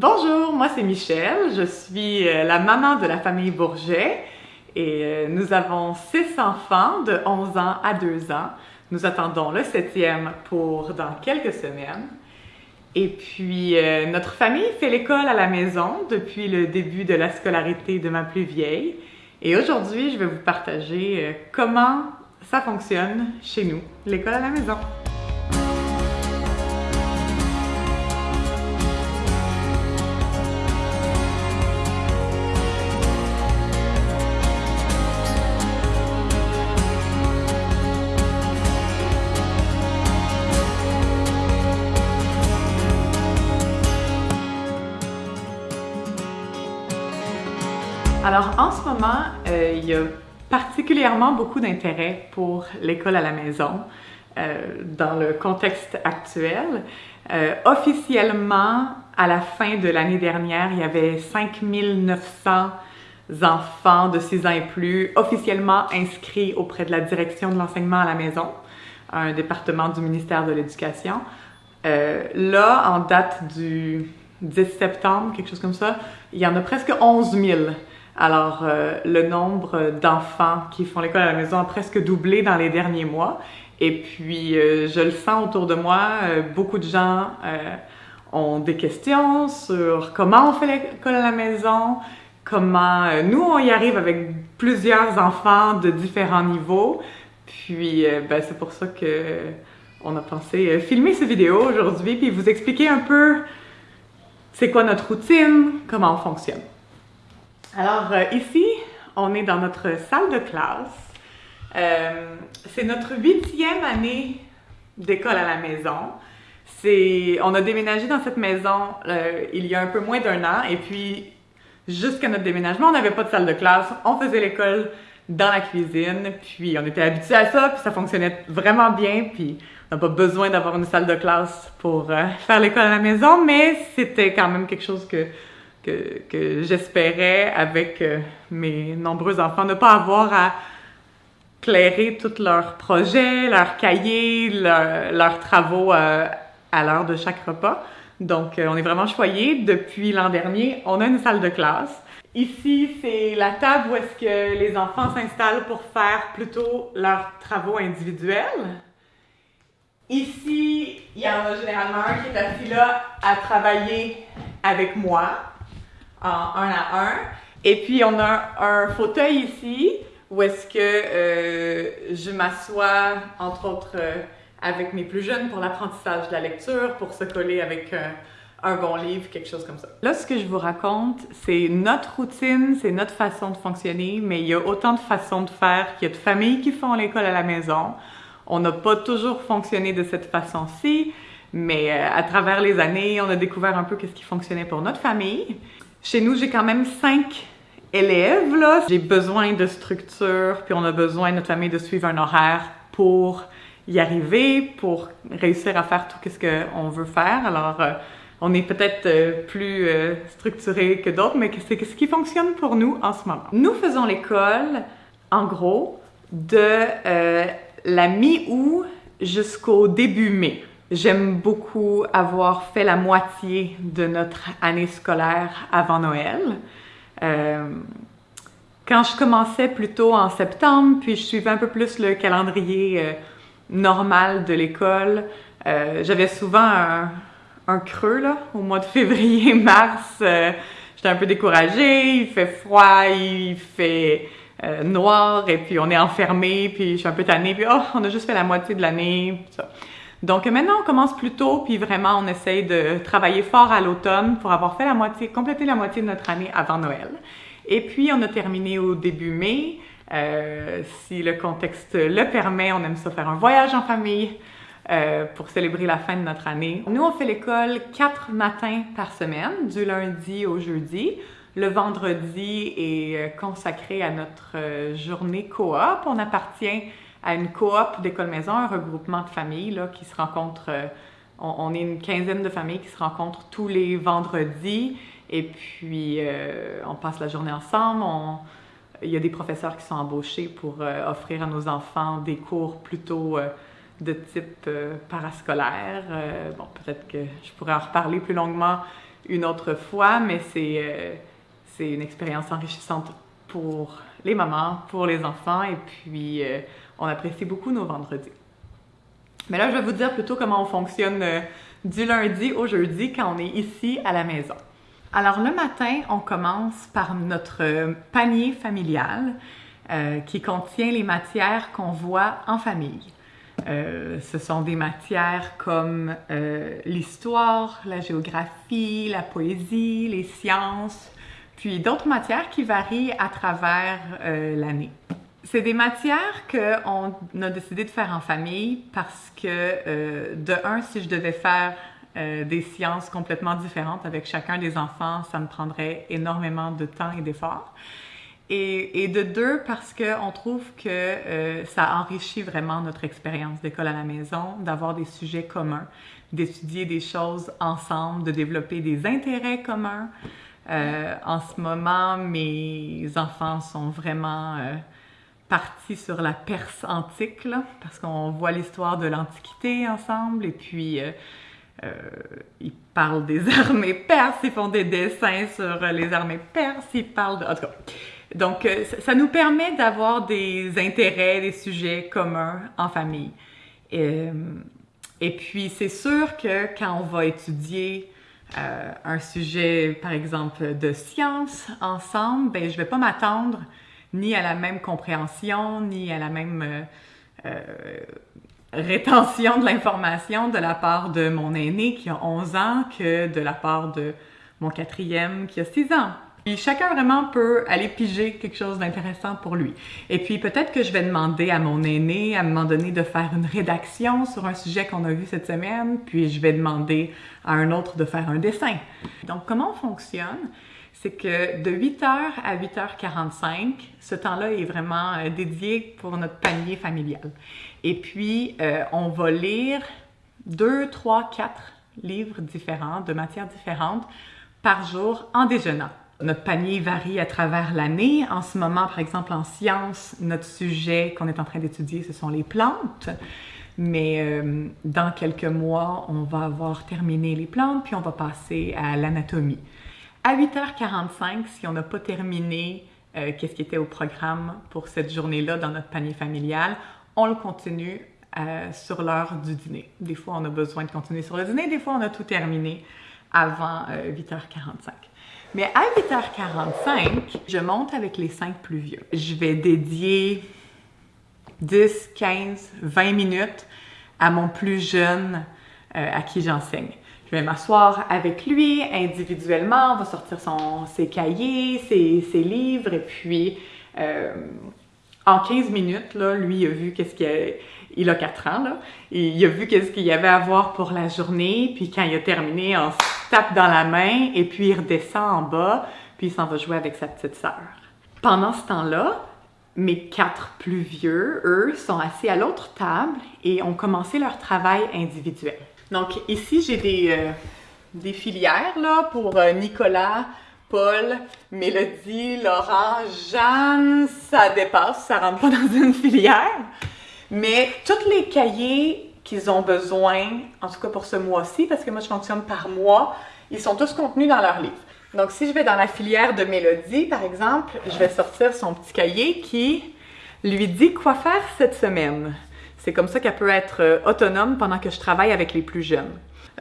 Bonjour, moi c'est Michel, je suis euh, la maman de la famille Bourget et euh, nous avons six enfants de 11 ans à 2 ans. Nous attendons le septième pour dans quelques semaines. Et puis, euh, notre famille fait l'école à la maison depuis le début de la scolarité de ma plus vieille. Et aujourd'hui, je vais vous partager comment ça fonctionne chez nous, l'école à la maison. Alors, en ce moment, euh, il y a particulièrement beaucoup d'intérêt pour l'école à la maison euh, dans le contexte actuel. Euh, officiellement, à la fin de l'année dernière, il y avait 5900 enfants de 6 ans et plus officiellement inscrits auprès de la direction de l'enseignement à la maison, un département du ministère de l'Éducation. là, en date du 10 septembre, quelque chose comme ça, il y en a presque 11 000 alors, euh, le nombre d'enfants qui font l'école à la maison a presque doublé dans les derniers mois. Et puis, euh, je le sens autour de moi, euh, beaucoup de gens ont des questions sur comment on fait l'école à la maison, comment nous, on y arrive avec plusieurs enfants de différents niveaux. Puis, ben, c'est pour ça que on a pensé filmer cette vidéo aujourd'hui, puis vous expliquer un peu c'est quoi notre routine, comment on fonctionne. Alors euh, ici, on est dans notre salle de classe. Euh, c'est notre huitième année d'école à la maison. on a déménagé dans cette maison euh, il y a un peu moins d'un an et puis jusqu'à notre déménagement, on n'avait pas de salle de classe. On faisait l'école dans la cuisine, puis on était habitués à ça, puis ça fonctionnait vraiment bien, puis on n'a pas besoin d'avoir une salle de classe pour faire l'école à la maison, mais c'était quand même quelque chose que que, j'espérais avec euh, mes nombreux enfants, ne pas avoir à clairer tous leurs projets, leurs cahiers, leurs travaux euh, à l'heure de chaque repas. Donc, euh, on est vraiment choyés. Depuis l'an dernier, on a une salle de classe. Ici, c'est la table où est-ce que les enfants s'installent pour faire plutôt leurs travaux individuels. Ici, il y en a généralement un qui est assis là à travailler avec moi en un à un. Et puis, on a un fauteuil ici où est-ce que euh, je m'assois, entre autres, euh, avec mes plus jeunes pour l'apprentissage de la lecture, pour se coller avec euh, un bon livre, quelque chose comme ça. Là, ce que je vous raconte, c'est notre routine, c'est notre façon de fonctionner, mais il y a autant de façons de faire qu'il y a de familles qui font l'école à la maison. On n'a pas toujours fonctionné de cette façon-ci, mais à travers les années, on a découvert un peu qu'est-ce qui fonctionnait pour notre famille. Chez nous, j'ai quand même cinq élèves, là. J'ai besoin de structure, puis on a besoin, notre famille, de suivre un horaire pour y arriver, pour réussir à faire tout ce qu'on veut faire. Alors, euh, on est peut-être euh, plus euh, structuré que d'autres, mais c'est ce qui fonctionne pour nous en ce moment. Nous faisons l'école, en gros, de la mi-août jusqu'au début mai. J'aime beaucoup avoir fait la moitié de notre année scolaire avant Noël. Euh, quand je commençais plutôt en septembre, puis je suivais un peu plus le calendrier euh, normal de l'école, euh, j'avais souvent un, un, creux là, au mois de février-mars. J'étais un peu découragée, il fait froid, il fait noir, et puis on est enfermé, puis je suis un peu tannée, puis oh, on a juste fait la moitié de l'année. Donc maintenant, on commence plus tôt, puis vraiment, on essaye de travailler fort à l'automne pour avoir fait la moitié, compléter la moitié de notre année avant Noël. Et puis, on a terminé au début mai. Euh, si le contexte le permet, on aime ça faire un voyage en famille euh, pour célébrer la fin de notre année. Nous, on fait l'école quatre matins par semaine, du lundi au jeudi. Le vendredi est euh, consacré à notre journée coop. On appartient à une coop d'école maison, un regroupement de familles là, qui se rencontrent. Euh, on, est une quinzaine de familles qui se rencontrent tous les vendredis et puis euh, on passe la journée ensemble. il y a des professeurs qui sont embauchés pour euh, offrir à nos enfants des cours plutôt de type parascolaire. bon, peut-être que je pourrais en reparler plus longuement une autre fois, mais c'est c'est une expérience enrichissante pour les mamans, pour les enfants, et puis on apprécie beaucoup nos vendredis. Mais là, je vais vous dire plutôt comment on fonctionne du lundi au jeudi quand on est ici à la maison. Alors le matin, on commence par notre panier familial euh, qui contient les matières qu'on voit en famille. Euh, ce sont des matières comme euh, l'histoire, la géographie, la poésie, les sciences, puis d'autres matières qui varient à travers l'année. C'est des matières qu'on a décidé de faire en famille parce que, de un, si je devais faire euh, des sciences complètement différentes avec chacun des enfants, ça me prendrait énormément de temps et d'efforts. Et, et, de deux, parce qu'on trouve que euh, ça enrichit vraiment notre expérience d'école à la maison, d'avoir des sujets communs, d'étudier des choses ensemble, de développer des intérêts communs. Euh, en ce moment, mes enfants sont vraiment euh, partis sur la Perse antique, parce qu'on voit l'histoire de l'Antiquité ensemble, et puis euh, ils parlent des armées perses, ils font des dessins sur les armées perses, ils parlent de... En tout cas, donc ça nous permet d'avoir des intérêts, des sujets communs en famille. Et puis c'est sûr que quand on va étudier un sujet, par exemple, de science ensemble, ben je vais pas m'attendre ni à la même compréhension, ni à la même rétention de l'information de la part de mon aîné qui a 11 ans que de la part de mon quatrième qui a 6 ans. Puis chacun vraiment peut aller piger quelque chose d'intéressant pour lui. Et puis peut-être que je vais demander à mon aîné à un moment donné de faire une rédaction sur un sujet qu'on a vu cette semaine, puis je vais demander à un autre de faire un dessin. Donc comment on fonctionne? c'est que de 8h à 8h45, ce temps-là est vraiment euh, dédié pour notre panier familial. Et puis, euh, on va lire deux, trois, quatre livres différents, de matières différentes, par jour en déjeunant. Notre panier varie à travers l'année. En ce moment, par exemple, en sciences, notre sujet qu'on est en train d'étudier, ce sont les plantes. Mais euh, dans quelques mois, on va avoir terminé les plantes, puis on va passer à l'anatomie. À 8h45, si on n'a pas terminé euh, qu'est-ce qui était au programme pour cette journée-là dans notre panier familial, on le continue euh, sur l'heure du dîner. Des fois, on a besoin de continuer sur le dîner, des fois, on a tout terminé avant 8h45. Euh, Mais à 8h45, je monte avec les cinq plus vieux. Je vais dédier 10, 15, 20 minutes à mon plus jeune à qui j'enseigne. Je vais m'asseoir avec lui individuellement, on va sortir son, ses cahiers, ses, ses livres, et puis euh, en 15 minutes, là, lui, a vu qu'est-ce qu'il a... Il a 4 ans, là. Il a vu qu'est-ce qu'il y avait à voir pour la journée, puis quand il a terminé, se tape dans la main, et puis il redescend en bas, puis il s'en va jouer avec sa petite sœur. Pendant ce temps-là, mes quatre plus vieux, eux, sont assis à l'autre table et ont commencé leur travail individuel. Donc ici, j'ai des, euh, filières là, pour euh, Nicolas, Paul, Mélodie, Laurent, Jeanne. Ça dépasse, ça rentre pas dans une filière. Mais tous les cahiers qu'ils ont besoin, en tout cas pour ce mois-ci, parce que moi je fonctionne par mois, ils sont tous contenus dans leur livre. Donc si je vais dans la filière de Mélodie, par exemple, je vais sortir son petit cahier qui lui dit quoi faire cette semaine. C'est comme ça qu'elle peut être euh, autonome pendant que je travaille avec les plus jeunes.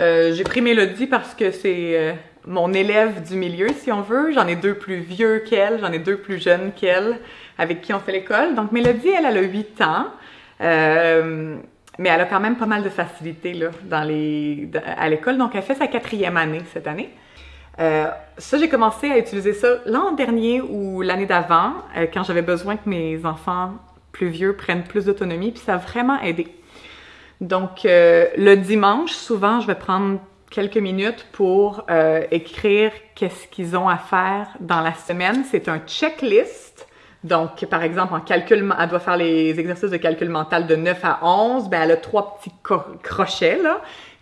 Euh, j'ai pris Mélodie parce que c'est euh, mon élève du milieu, si on veut. J'en ai deux plus vieux qu'elle, j'en ai deux plus jeunes qu'elle, avec qui on fait l'école. Donc Mélodie, elle, elle a 8 ans. Mais elle a quand même pas mal de facilité là, dans les, à l'école. Donc, elle fait sa quatrième année cette année. ça, j'ai commencé à utiliser ça l'an dernier ou l'année d'avant, quand j'avais besoin que mes enfants plus vieux prennent plus d'autonomie, puis ça a vraiment aidé. Donc, euh, le dimanche, souvent, je vais prendre quelques minutes pour euh, écrire qu'est-ce qu'ils ont à faire dans la semaine. C'est un checklist. Donc, par exemple, en calcul, elle doit faire les exercices de calcul mental de 9 à 11. Ben, elle a trois petits crochets,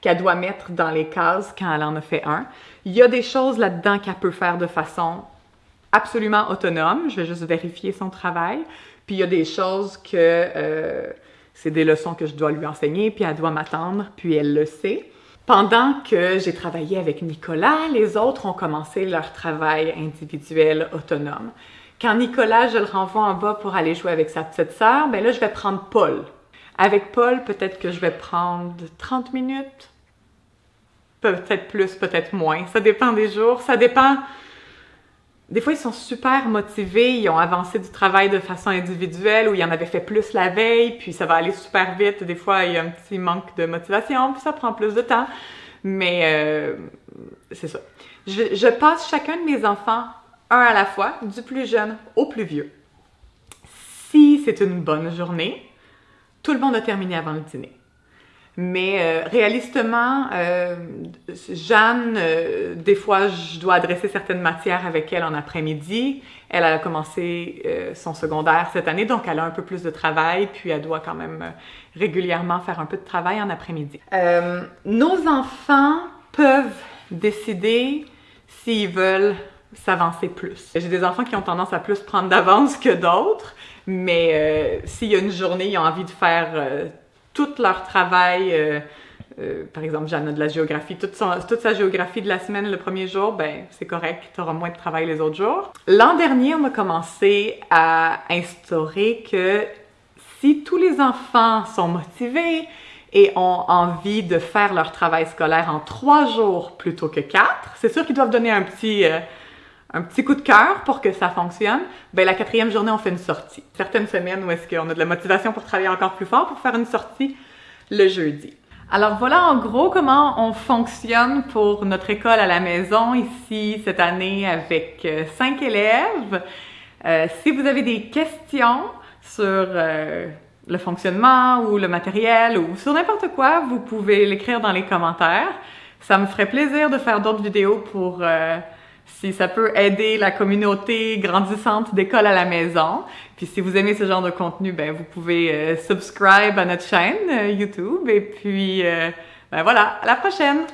qu'elle doit mettre dans les cases quand elle en a fait un. Il y a des choses là-dedans qu'elle peut faire de façon absolument autonome. Je vais juste vérifier son travail. Puis il y a des choses que euh, c'est des leçons que je dois lui enseigner, puis elle doit m'attendre, puis elle le sait. Pendant que j'ai travaillé avec Nicolas, les autres ont commencé leur travail individuel autonome. Quand Nicolas, je le renvoie en bas pour aller jouer avec sa petite sœur, ben là, je vais prendre Paul. Avec Paul, peut-être que je vais prendre 30 minutes, peut-être plus, peut-être moins. Ça dépend des jours, ça dépend. Des fois, ils sont super motivés, ils ont avancé du travail de façon individuelle ou ils en avaient fait plus la veille, puis ça va aller super vite. Des fois, il y a un petit manque de motivation, puis ça prend plus de temps. Mais euh, c'est ça. Je, je passe chacun de mes enfants un à la fois, du plus jeune au plus vieux. Si c'est une bonne journée, tout le monde a terminé avant le dîner. Mais euh, réalistement, euh, Jeanne, euh, des fois, je dois adresser certaines matières avec elle en après-midi. Elle a commencé son secondaire cette année, donc elle a un peu plus de travail, puis elle doit quand même régulièrement faire un peu de travail en après-midi. nos enfants peuvent décider s'ils veulent s'avancer plus. J'ai des enfants qui ont tendance à plus prendre d'avance que d'autres, mais euh, s'il y a une journée, ils ont envie de faire euh, tout leur travail, euh, par exemple, Jeanne de la géographie, toute, sa géographie de la semaine le premier jour, ben c'est correct, tu auras moins de travail les autres jours. L'an dernier, on a commencé à instaurer que si tous les enfants sont motivés, et ont envie de faire leur travail scolaire en trois jours plutôt que quatre, c'est sûr qu'ils doivent donner un petit, un petit coup de cœur pour que ça fonctionne, ben la quatrième journée, on fait une sortie. Certaines semaines où est-ce qu'on a de la motivation pour travailler encore plus fort pour faire une sortie le jeudi. Alors voilà en gros comment on fonctionne pour notre école à la maison ici cette année avec euh, cinq élèves. Euh, si vous avez des questions sur euh, le fonctionnement ou le matériel ou sur n'importe quoi, vous pouvez l'écrire dans les commentaires. Ça me ferait plaisir de faire d'autres vidéos pour si ça peut aider la communauté grandissante d'école à la maison. Puis si vous aimez ce genre de contenu, ben vous pouvez euh, subscribe à notre chaîne euh, YouTube et puis euh, ben voilà, à la prochaine.